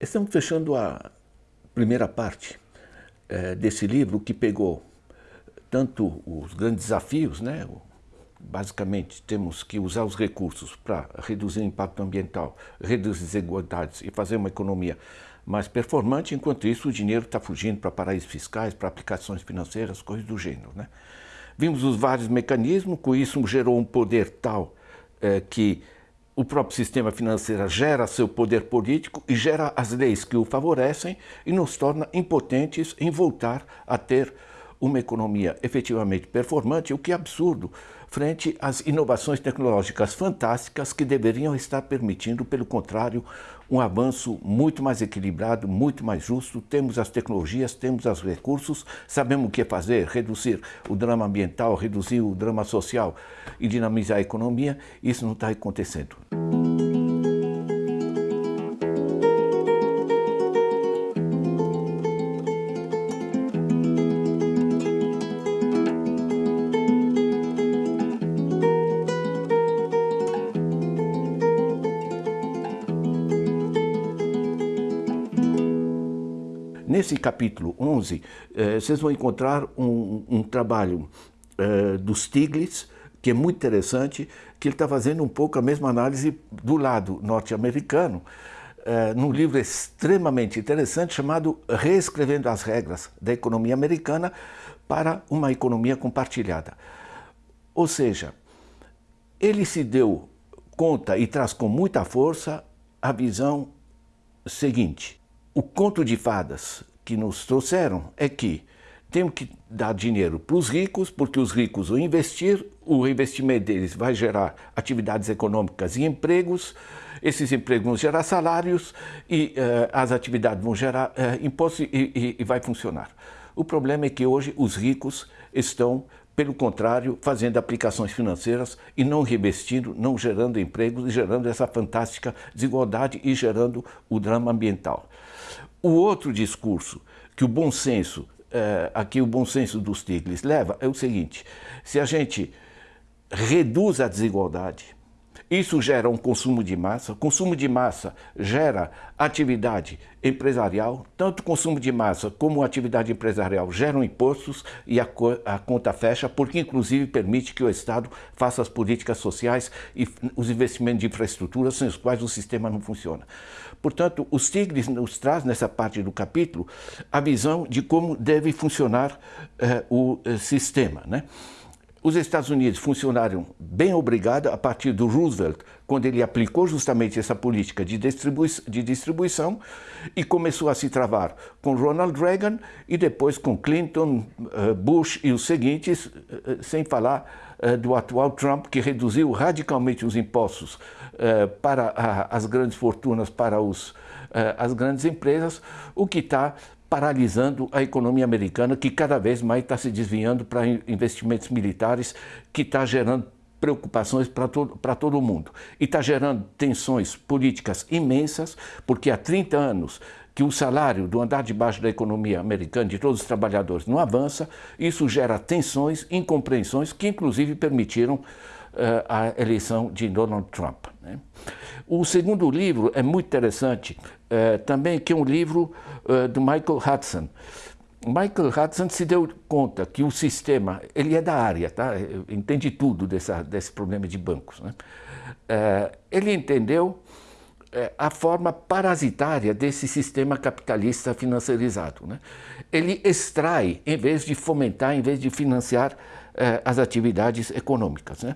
Estamos fechando a primeira parte é, desse livro que pegou tanto os grandes desafios, né? basicamente temos que usar os recursos para reduzir o impacto ambiental, reduzir desigualdades e fazer uma economia mais performante, enquanto isso o dinheiro está fugindo para paraísos fiscais, para aplicações financeiras, coisas do gênero. Né? Vimos os vários mecanismos, com isso gerou um poder tal é, que o próprio sistema financeiro gera seu poder político e gera as leis que o favorecem e nos torna impotentes em voltar a ter uma economia efetivamente performante, o que é absurdo frente às inovações tecnológicas fantásticas que deveriam estar permitindo, pelo contrário, um avanço muito mais equilibrado, muito mais justo. Temos as tecnologias, temos os recursos, sabemos o que fazer, reduzir o drama ambiental, reduzir o drama social e dinamizar a economia. Isso não está acontecendo. Nesse capítulo 11, eh, vocês vão encontrar um, um trabalho eh, do Stiglitz, que é muito interessante, que ele está fazendo um pouco a mesma análise do lado norte-americano, eh, num livro extremamente interessante chamado Reescrevendo as Regras da Economia Americana para uma Economia Compartilhada. Ou seja, ele se deu conta e traz com muita força a visão seguinte, o conto de fadas que nos trouxeram é que temos que dar dinheiro para os ricos, porque os ricos vão investir, o investimento deles vai gerar atividades econômicas e empregos, esses empregos vão gerar salários e uh, as atividades vão gerar uh, impostos e, e, e vai funcionar. O problema é que hoje os ricos estão pelo contrário, fazendo aplicações financeiras e não revestindo, não gerando empregos e gerando essa fantástica desigualdade e gerando o drama ambiental. O outro discurso que o bom senso, eh, aqui o bom senso dos Stiglitz leva, é o seguinte, se a gente reduz a desigualdade, isso gera um consumo de massa. Consumo de massa gera atividade empresarial. Tanto consumo de massa como atividade empresarial geram impostos e a, a, conta fecha, porque inclusive permite que o Estado faça as políticas sociais e os investimentos de infraestrutura sem os quais o sistema não funciona. Portanto, os Tigres nos traz nessa parte do capítulo a visão de como deve funcionar eh, o eh, sistema. Né? Os Estados Unidos funcionaram bem obrigado a partir do Roosevelt, quando ele aplicou justamente essa política de, distribui de distribuição e começou a se travar com Ronald Reagan e depois com Clinton, eh, Bush e os seguintes, eh, sem falar eh, do atual Trump, que reduziu radicalmente os impostos para as grandes fortunas, para os, as grandes empresas, o que está paralisando a economia americana, que cada vez mais está se desviando para investimentos militares, que está gerando preocupações para todo, todo mundo. E está gerando tensões políticas imensas, porque há 30 anos que o salário do andar de baixo da economia americana, de todos os trabalhadores, não avança, isso gera tensões, incompreensões, que inclusive permitiram uh, a eleição de Donald Trump. Né? O segundo livro é muito interessante, uh, também que é um livro uh, do Michael Hudson. Michael Hudson se deu conta que o sistema, ele é da área, tá? entende tudo dessa, desse problema de bancos. Né? Uh, ele entendeu a forma parasitária desse sistema capitalista financiarizado. Né? Ele extrai, em vez de fomentar, em vez de financiar as atividades econômicas. Né?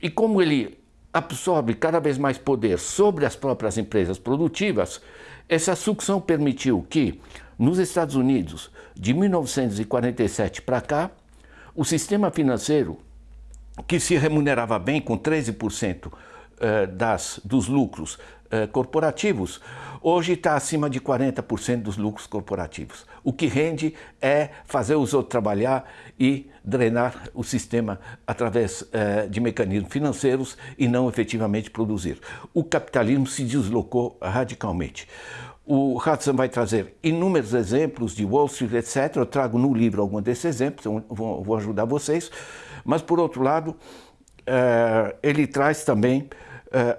E como ele absorve cada vez mais poder sobre as próprias empresas produtivas, essa sucção permitiu que, nos Estados Unidos, de 1947 para cá, o sistema financeiro, que se remunerava bem com 13% eh, das, dos lucros eh, corporativos, hoje está acima de 40% dos lucros corporativos. O que rende é fazer os outros trabalhar e drenar o sistema através eh, de mecanismos financeiros e não efetivamente produzir. O capitalismo se deslocou radicalmente. O Hudson vai trazer inúmeros exemplos de Wall Street, etc. Eu trago no livro alguns desses exemplos, vou, vou ajudar vocês. Mas, por outro lado, ele traz também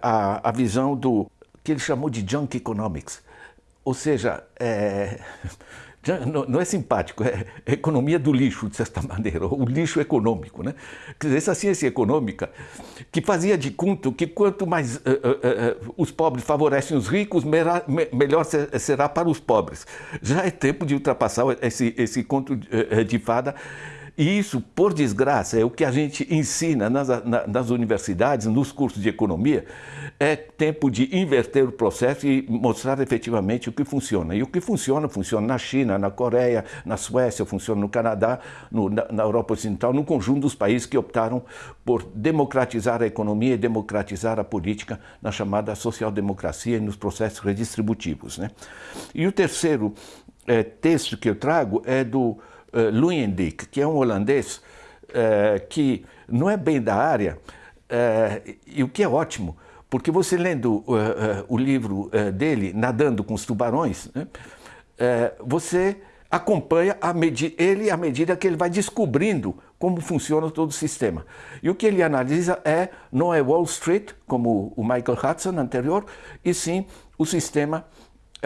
a, a visão do que ele chamou de junk economics, ou seja, é, não, é simpático, é, economia do lixo, de certa maneira, o lixo econômico. Né? Quer dizer, essa ciência econômica que fazia de conta que quanto mais uh, uh, uh, os pobres favorecem os ricos, melhor será para os pobres. Já é tempo de ultrapassar esse, esse conto de fada e isso, por desgraça, é o que a gente ensina nas, nas, universidades, nos cursos de economia, é tempo de inverter o processo e mostrar efetivamente o que funciona. E o que funciona, funciona na China, na Coreia, na Suécia, funciona no Canadá, no, na, na Europa Ocidental, no conjunto dos países que optaram por democratizar a economia e democratizar a política na chamada social-democracia e nos processos redistributivos. Né? E o terceiro é, texto que eu trago é do uh, Luyendijk, que é um holandês uh, que não é bem da área, uh, e o que é ótimo, porque você lendo o livro dele, Nadando com os Tubarões, né, você acompanha a ele à medida que ele vai descobrindo como funciona todo o sistema. E o que ele analisa é, não é Wall Street, como o Michael Hudson anterior, e sim o sistema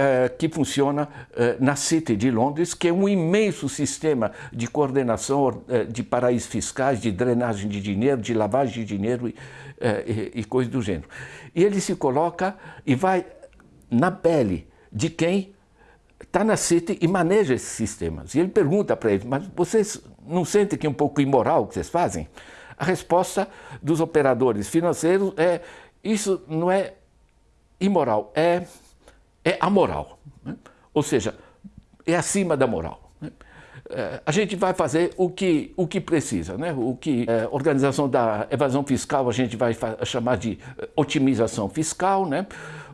eh, que funciona eh, na City de Londres, que é um imenso sistema de coordenação eh, de paraísos fiscais, de drenagem de dinheiro, de lavagem de dinheiro e, e, e coisas do gênero. E ele se coloca e vai na pele de quem está na City e maneja esses sistemas. E ele pergunta para eles, mas vocês não sentem que é um pouco imoral o que vocês fazem? A resposta dos operadores financeiros é, isso não é imoral, é é amoral, né? ou seja, é acima da moral. Né? É, a gente vai fazer o que, o que precisa, né? o que é, organização da evasão fiscal a gente vai chamar de é, otimização fiscal, né?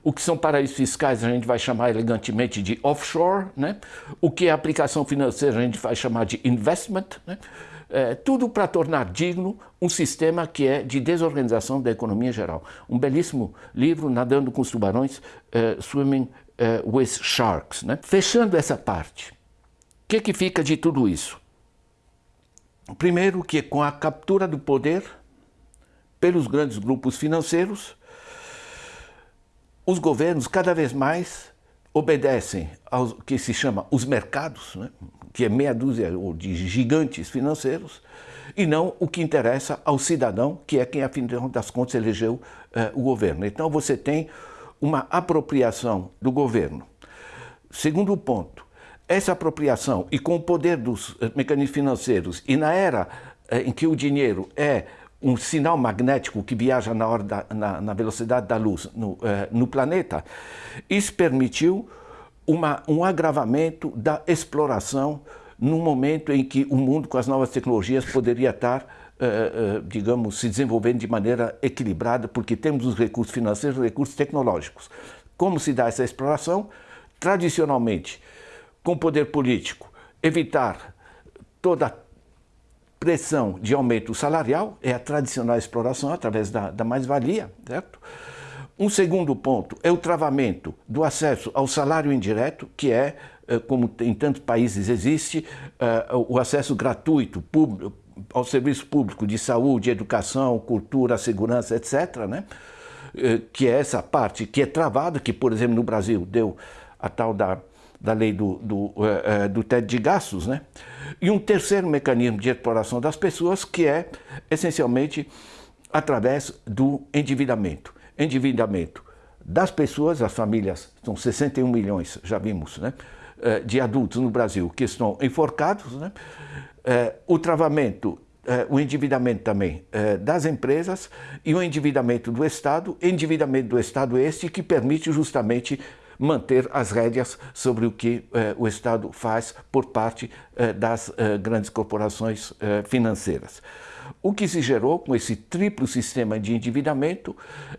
o que são paraísos fiscais a gente vai chamar elegantemente de offshore, né? o que é aplicação financeira a gente vai chamar de investment, né? É, tudo para tornar digno um sistema que é de desorganização da economia geral. Um belíssimo livro, Nadando com os Tubarões, uh, Swimming uh, with Sharks. Né? Fechando essa parte, o que, que fica de tudo isso? Primeiro que com a captura do poder pelos grandes grupos financeiros, os governos cada vez mais obedecem ao que se chama os mercados, né? que é meia dúzia de gigantes financeiros, e não o que interessa ao cidadão, que é quem, afinal das contas, elegeu eh, o governo. Então você tem uma apropriação do governo. Segundo ponto, essa apropriação e com o poder dos eh, mecanismos financeiros e na era eh, em que o dinheiro é um sinal magnético que viaja na, da, na, na velocidade da luz no, eh, no planeta, isso permitiu uma, um agravamento da exploração num momento em que o mundo com as novas tecnologias poderia estar Uh, uh, digamos, se desenvolvendo de maneira equilibrada, porque temos os recursos financeiros e os recursos tecnológicos. Como se dá essa exploração? Tradicionalmente, com poder político, evitar toda pressão de aumento salarial, é a tradicional exploração através da, da mais-valia, certo? Um segundo ponto é o travamento do acesso ao salário indireto, que é, eh, como em tantos países existe, eh, o acesso gratuito ao serviço público de saúde, educação, cultura, segurança, etc., né? Eh, que é essa parte que é travada, que, por exemplo, no Brasil deu a tal da, da lei do, do, do teto de gastos, né? E um terceiro mecanismo de exploração das pessoas, que é, essencialmente, através do endividamento. Endividamento das pessoas, as famílias, são 61 milhões, já vimos, né, eh, de adultos no Brasil que estão enforcados, né, eh, o travamento, eh, o endividamento também das empresas e o endividamento do Estado, endividamento do Estado este que permite justamente manter as rédeas sobre o que o Estado faz por parte das grandes corporações financeiras. O que se gerou com esse triplo sistema de endividamento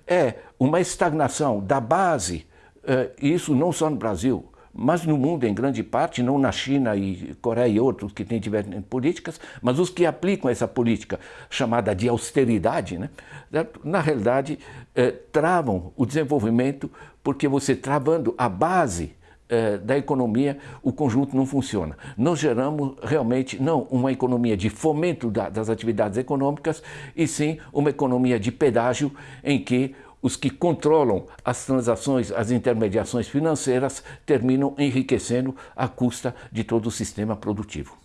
é uma estagnação da base, eh, isso não só no Brasil, mas no mundo em grande parte, não na China e Coreia e outros que têm diversas políticas, mas os que aplicam essa política chamada de austeridade, né, na realidade eh, travam o desenvolvimento porque você travando a base eh, da economia, o conjunto não funciona. Nós geramos realmente não uma economia de fomento da, das atividades econômicas, e sim uma economia de pedágio em que os que controlam as transações, as intermediações financeiras, terminam enriquecendo à custa de todo o sistema produtivo.